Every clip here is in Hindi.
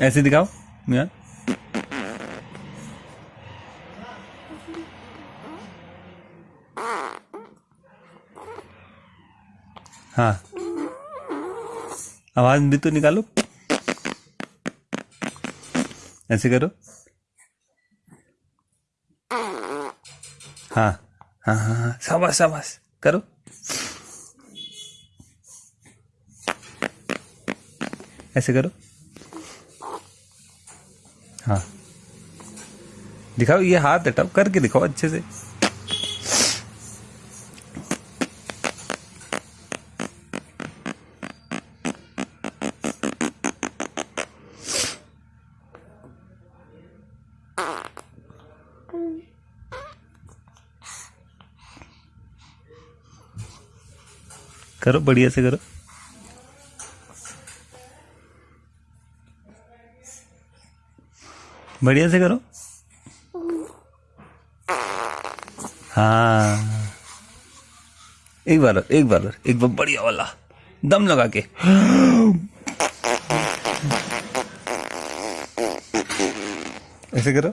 ऐसे दिखाओ, मियाँ। हाँ। आवाज़ भी तो निकालो। ऐसे करो। हाँ हाँ हाँ हाँ। शाबाश शाबाश। करो। ऐसे करो। हाँ। दिखाओ ये हाथ हटाओ करके दिखाओ अच्छे से। करो बढ़िया से करो। बढ़िया से करो। हाँ। एक बार और एक बार और एक बार बढ़िया वाला। दम लगा के। ऐसे करो।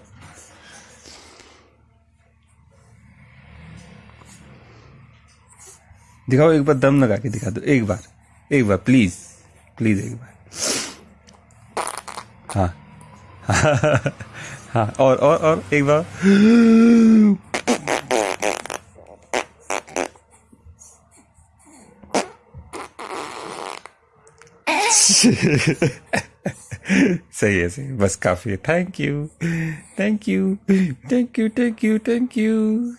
दिखाओ, एक बार दम लगा के दिखा दो। एक बार एक बार प्लीज़ प्लीज़ एक बार। हाँ। हाँ और और और, एक बार। सही है, सही बस काफ़ी है। Thank you thank you thank you thank you thank you